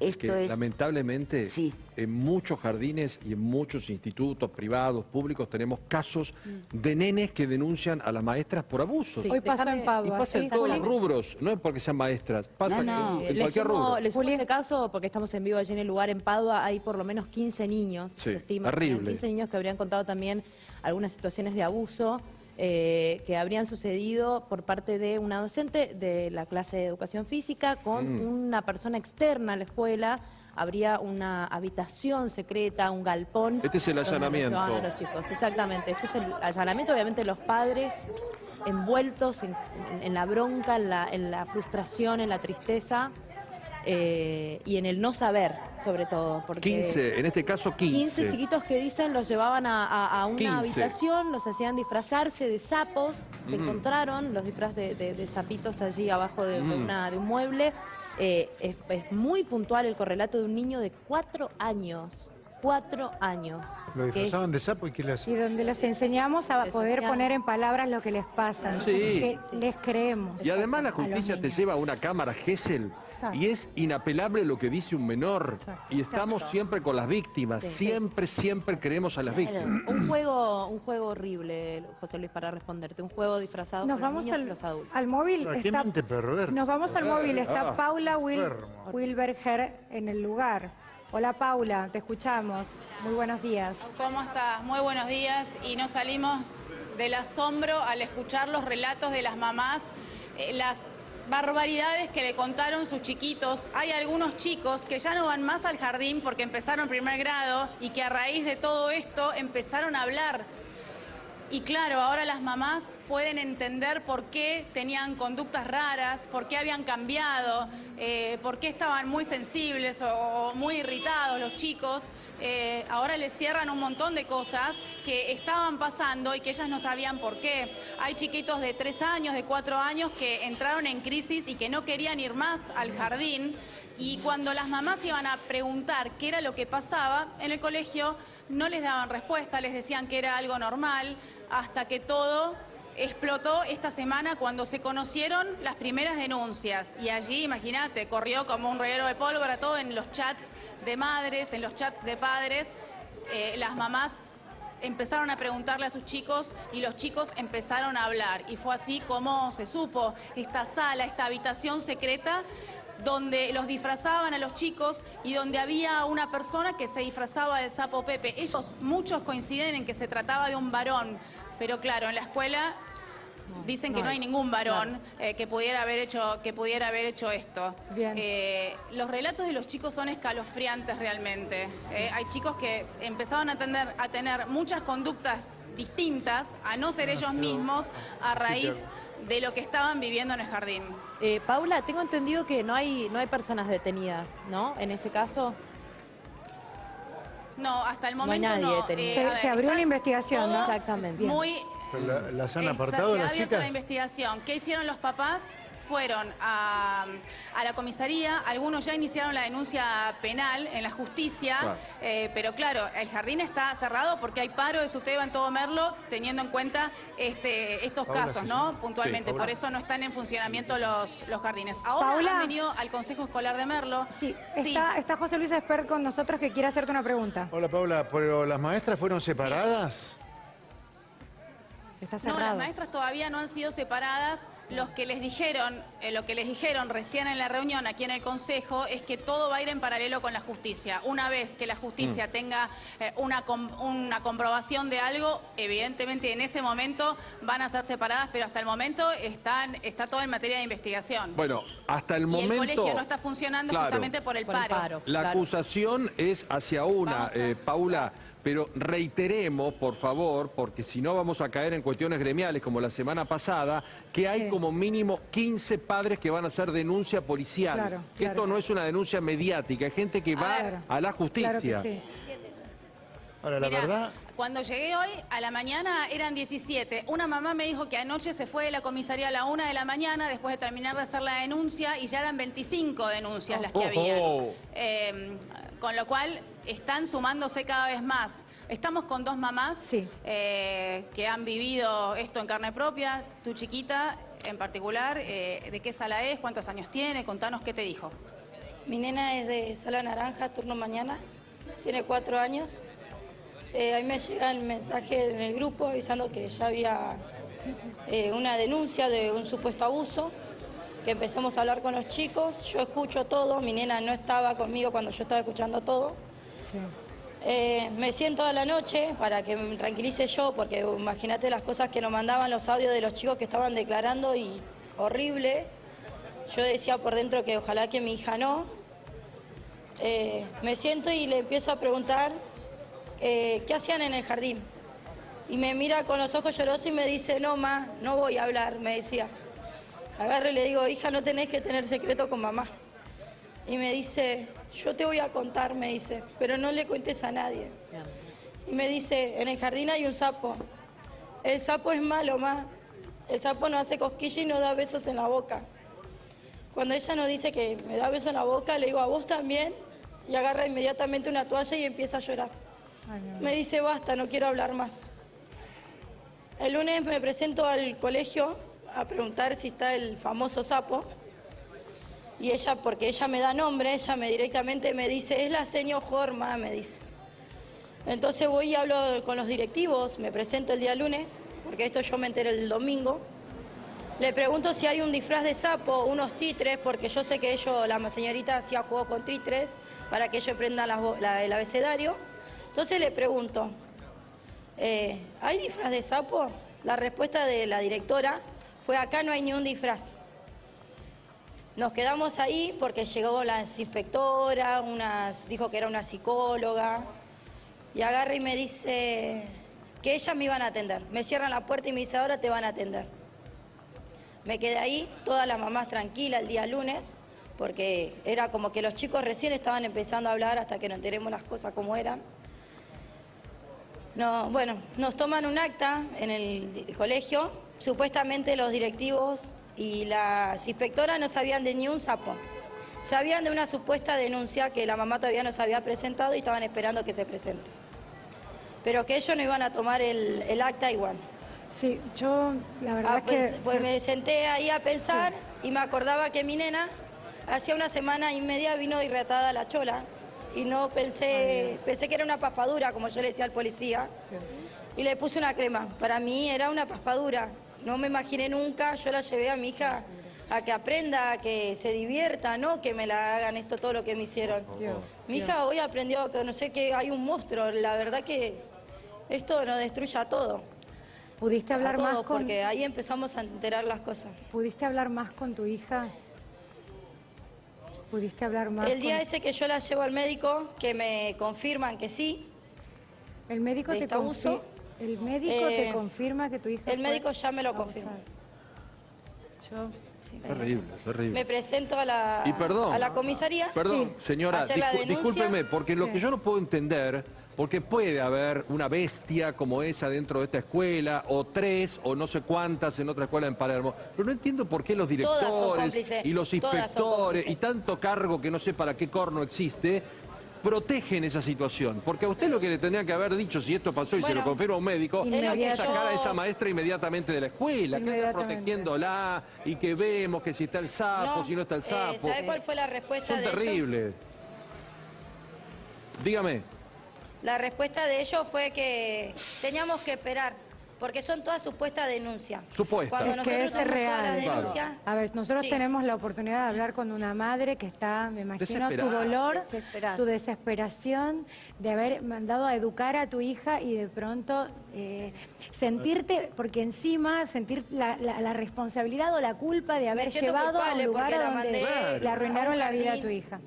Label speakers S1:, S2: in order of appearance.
S1: Esto
S2: que
S1: es-
S2: lamentablemente
S1: Sí.
S2: en muchos jardines y en muchos institutos privados, públicos, tenemos casos de nenes que denuncian a las maestras por abusos.
S3: Hoy pasó
S4: Déjame-
S3: en
S2: Y
S3: Padua.
S2: pasa en todos los rubros, no es porque sean maestras, pasa
S1: No, no.
S2: en, en
S4: le
S2: cualquier
S4: sumo,
S2: rubro.
S4: le sumo este caso porque estamos en vivo allí en el lugar en Padua, hay por lo menos 15 niños,
S2: Sí,
S4: se estima, que
S2: terrible.
S4: habían 15 niños que habrían contado también algunas situaciones de abuso eh, que habrían sucedido por parte de una docente de la clase de educación física con
S2: Mm.
S4: una persona externa a la escuela. Habría una habitación secreta, un galpón.
S2: Este es el allanamiento.
S4: a los chicos, exactamente. Este es el allanamiento, obviamente los padres envueltos en, en- en la bronca, en la, en la frustración, en la tristeza eh, y en el no saber, sobre todo. Porque
S2: 15, en este caso 15.
S4: 15 chiquitos que dicen los llevaban a, a- a una
S2: 15.
S4: habitación, los hacían disfrazarse de sapos, se encontraron los disfraces de, de- de sapitos allí abajo de, de
S2: Mm.
S4: una- de un mueble. Eh, es, es muy puntual el correlato de un niño de cuatro años. Cuatro años.
S5: Lo
S4: que-
S5: disfrazaban de sapo y ¿qué le
S3: Y donde los enseñamos a poder poner en palabras lo que les pasa.
S2: Sí.
S3: Que les creemos.
S2: Y además la justicia te lleva a una cámara Gesell y es inapelable lo que dice un menor. Y estamos siempre con las víctimas,
S4: Sí.
S2: siempre, siempre queremos a las víctimas.
S4: Un juego, un juego horrible, José Luis, para responderte. Un juego disfrazado
S3: Nos
S4: con los
S3: vamos
S4: niños y
S3: al,
S4: los adultos.
S3: al móvil.
S5: ¿A qué
S3: está-? Nos vamos al móvil. Está
S2: Ah.
S3: Paula Wil-. Wilberger en el lugar. Hola Paula, te escuchamos. Muy buenos días.
S6: ¿Cómo estás? Muy buenos días. Y nos salimos del asombro al escuchar los relatos de las mamás, eh, las barbaridades que le contaron sus chiquitos. Hay algunos chicos que ya no van más al jardín porque empezaron primer grado y que a raíz de todo esto empezaron a hablar. Y claro, ahora las mamás pueden entender por qué tenían conductas raras, por qué habían cambiado, eh, por qué estaban muy sensibles o, muy irritados los chicos. Eh, ahora les cierran un montón de cosas que estaban pasando y que ellas no sabían por qué. Hay chiquitos de tres años, de cuatro años que entraron en crisis y que no querían ir más al jardín. Y cuando las mamás iban a preguntar qué era lo que pasaba en el colegio, no les daban respuesta, les decían que era algo normal, hasta que todo explotó esta semana cuando se conocieron las primeras denuncias. Y allí, imagínate, corrió como un reguero de pólvora todo en los chats de madres, en los chats de padres. Eh, las mamás empezaron a preguntarle a sus chicos y los chicos empezaron a hablar. Y fue así como se supo esta sala, esta habitación secreta donde los disfrazaban a los chicos y donde había una persona que se disfrazaba del sapo Pepe. Ellos, muchos coinciden en que se trataba de un varón, pero claro, en la escuela dicen que
S4: no
S6: no hay ningún varón eh, que pudiera haber hecho que pudiera haber hecho esto.
S3: Bien.
S6: Eh, los relatos de los chicos son escalofriantes realmente. Eh, hay chicos que empezaron a tener, a tener muchas conductas distintas, a no ser ellos mismos, a raíz de lo que estaban viviendo en el jardín.
S4: Eh, Paula, tengo entendido que no hay, no hay personas detenidas, ¿no? En este caso.
S6: No, hasta el
S4: No hay
S6: momento
S4: nadie
S6: no.
S4: detenido.
S3: Se- abrió una investigación, ¿no?
S4: Exactamente.
S6: Muy
S5: la- ¿Las han apartado
S6: se ha
S5: las
S6: abierto
S5: chicas?
S6: la investigación. ¿Qué hicieron los papás? Fueron a, a la comisaría, algunos ya iniciaron la denuncia penal en la justicia,
S2: Claro.
S6: eh, pero claro, el jardín está cerrado porque hay paro de SUTEBA en todo Merlo, teniendo en cuenta este, estos casos,
S5: sí,
S6: ¿no?
S5: sí.
S6: Puntualmente,
S5: Sí,
S6: por eso no están en funcionamiento los, los jardines. Ahora
S3: Paula.
S6: han venido al Consejo Escolar de Merlo.
S3: Sí,
S6: Sí.
S3: está, está José Luis Espert con nosotros que quiere hacerte una pregunta.
S5: Hola Paula, ¿pero las maestras fueron separadas?
S3: Está
S6: No, las maestras todavía no han sido separadas. Los que les dijeron, eh, lo que les dijeron recién en la reunión aquí en el Consejo es que todo va a ir en paralelo con la justicia. Una vez que la justicia tenga eh, una, com- una comprobación de algo, evidentemente en ese momento van a ser separadas, pero hasta el momento están, está todo en materia de investigación.
S2: Bueno, hasta el
S6: y
S2: momento...
S6: el colegio no está funcionando
S2: Claro.
S6: justamente por el
S4: Por el
S6: paro.
S4: paro.
S2: La
S4: Claro.
S2: acusación es hacia una, eh, Paula, pero reiteremos, por favor, porque si no vamos a caer en cuestiones gremiales como la semana pasada, que hay
S3: Sí.
S2: como mínimo 15 padres que van a hacer denuncia policial.
S3: Claro.
S2: Esto no es una denuncia mediática, hay gente que va
S3: Claro.
S2: a la justicia.
S3: Claro que sí.
S5: Ahora, la
S6: Mirá,
S5: verdad,
S6: Cuando llegué hoy, a la mañana eran 17. Una mamá me dijo que anoche se fue de la comisaría a la una de la mañana después de terminar de hacer la denuncia y ya eran 25 denuncias las que
S2: Oh.
S6: había.
S2: Oh.
S6: con lo cual están sumándose cada vez más. Estamos con dos mamás
S3: Sí.
S6: eh, que han vivido esto en carne propia. Tu chiquita en particular, eh, ¿de qué sala es? ¿Cuántos años tiene? Contanos qué te dijo.
S1: Mi nena es de Sala Naranja, turno mañana, tiene cuatro años. Eh, a mí me llega el mensaje en el grupo avisando que ya había eh, una denuncia de un supuesto abuso, que empezamos a hablar con los chicos, yo escucho todo, mi nena no estaba conmigo cuando yo estaba escuchando todo.
S3: Sí.
S1: Eh, me siento a la noche para que me tranquilice yo, porque imagínate las cosas que nos mandaban los audios de los chicos que estaban declarando y horrible. Yo decía por dentro que ojalá que mi hija no. Eh, me siento y le empiezo a preguntar eh, qué hacían en el jardín. Y me mira con los ojos llorosos y me dice, no, ma, no voy a hablar, me decía. Agarro y le digo, hija, no tenés que tener secreto con mamá. Y me dice, yo te voy a contar, me dice, pero no le cuentes a nadie. Y me dice, en el jardín hay un sapo. El sapo es malo, ma. El sapo no hace cosquillas y no da besos en la boca. Cuando ella nos dice que me da besos en la boca, le digo, ¿a vos también? Y agarra inmediatamente una toalla y empieza a llorar.
S3: Ay.
S1: Me dice, basta, no quiero hablar más. El lunes me presento al colegio a preguntar si está el famoso sapo. Y ella, porque ella me da nombre, ella me directamente me dice, es la señor Jorma, me dice. Entonces voy y hablo con los directivos, me presento el día lunes, porque esto yo me enteré el domingo. Le pregunto si hay un disfraz de sapo, unos títeres, porque yo sé que ellos, la señorita hacía juego con títeres para que ellos aprendan la- la- el abecedario. Entonces le pregunto, eh, ¿hay disfraz de sapo? La respuesta de la directora fue, acá no hay ni un disfraz. Nos quedamos ahí porque llegó la inspectora, unas, dijo que era una psicóloga, y agarra y me dice que ellas me iban a atender. Me cierran la puerta y me dice, ahora te van a atender. Me quedé ahí, todas las mamás tranquilas el día lunes, porque era como que los chicos recién estaban empezando a hablar hasta que nos enteremos las cosas como eran. No, bueno, nos toman un acta en el colegio. Supuestamente los directivos y las inspectoras no sabían de ni un sapo. Sabían de una supuesta denuncia que la mamá todavía no se había presentado y estaban esperando que se presente. Pero que ellos no iban a tomar el, el acta igual.
S3: Sí, yo la verdad
S1: Ah, pues,
S3: que...
S1: pues me senté ahí a pensar y me acordaba que mi nena hacía una semana y media vino irritada la chola y no pensé, pensé que era una paspadura, como yo le decía al policía, y le puse una crema. Para mí era una paspadura, no me imaginé nunca, yo la llevé a mi hija a que aprenda, a que se divierta, no que me la hagan esto todo lo que me hicieron.
S3: Dios,
S1: Mi hija hoy aprendió a conocer que hay un monstruo, la verdad que esto nos destruye a todo.
S3: ¿Pudiste
S1: A
S3: hablar
S1: todo,
S3: más con...
S1: porque ahí empezamos a enterar las cosas.
S3: ¿Pudiste hablar más con tu hija? ¿Pudiste hablar más
S1: El día
S3: con-
S1: ese que yo la llevo al médico, que me confirman que sí,
S3: El médico te
S1: este abuso,
S3: El médico te
S1: eh,
S3: confirma que tu hija
S1: el
S3: fue
S1: médico ya me lo confirmó.
S3: Yo...
S2: Terrible, terrible.
S1: me presento a la,
S2: Y perdón.
S1: a la comisaría.
S2: Perdón,
S3: Sí.
S2: señora,
S1: Hacer la
S2: discú- discúlpeme, porque lo
S3: Sí.
S2: que yo no puedo entender, porque puede haber una bestia como esa dentro de esta escuela, o tres, o no sé cuántas en otra escuela en Palermo, pero no entiendo por qué los directores y los inspectores y tanto cargo que no sé para qué corno existe, protegen esa situación. Porque a usted lo que le tendría que haber dicho, si esto pasó y se lo confirma un médico, es que sacar a esa maestra inmediatamente de la escuela, que anda protegiéndola y que vemos que si está el sapo,
S1: No,
S2: si no está el
S1: eh,
S2: sapo.
S1: ¿Sabe cuál fue la respuesta
S2: Son
S1: de ellos?
S2: terribles. Dígame.
S1: La respuesta de ellos fue que teníamos que esperar, porque son todas supuestas denuncias.
S2: Supuestas.
S1: Cuando
S3: Es que es real.
S2: Claro.
S3: A ver, nosotros
S1: sí.
S3: tenemos la oportunidad de hablar con una madre que está, me imagino, tu dolor, tu desesperación de haber mandado a educar a tu hija y de pronto eh, sentirte, porque encima sentir la, la- la responsabilidad o la culpa de haber llevado a un
S1: culpable
S3: lugar a donde
S1: mandé
S3: le arruinaron la vida a tu hija.